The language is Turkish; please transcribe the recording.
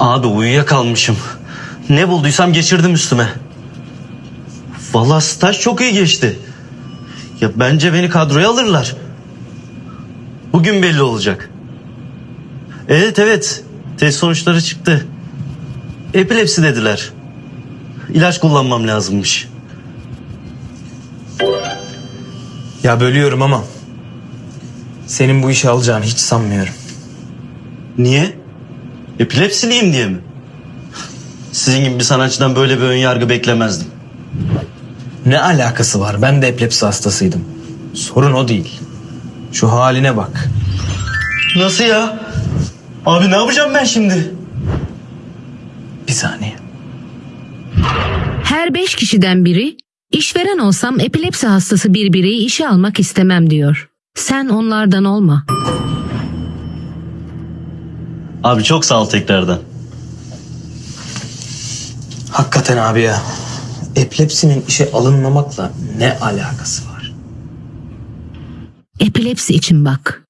Abi uyuyakalmışım. Ne bulduysam geçirdim üstüme. Vallahi staj çok iyi geçti. Ya bence beni kadroya alırlar. Bugün belli olacak. Evet evet. Test sonuçları çıktı. Epilepsi dediler. İlaç kullanmam lazımmış. Ya bölüyorum ama senin bu işi alacağını hiç sanmıyorum. Niye? Epilepsiliyim diye mi? Sizin gibi bir sanatçıdan böyle bir ön yargı beklemezdim. Ne alakası var? Ben de epilepsi hastasıydım. Sorun o değil. Şu haline bak. Nasıl ya? Abi ne yapacağım ben şimdi? Bir saniye. Her beş kişiden biri işveren olsam epilepsi hastası bir bireyi işe almak istemem diyor. Sen onlardan olma. Abi çok sağ ol tekrardan. Hakikaten abi ya. Epilepsinin işe alınmamakla ne alakası var? Epilepsi için bak.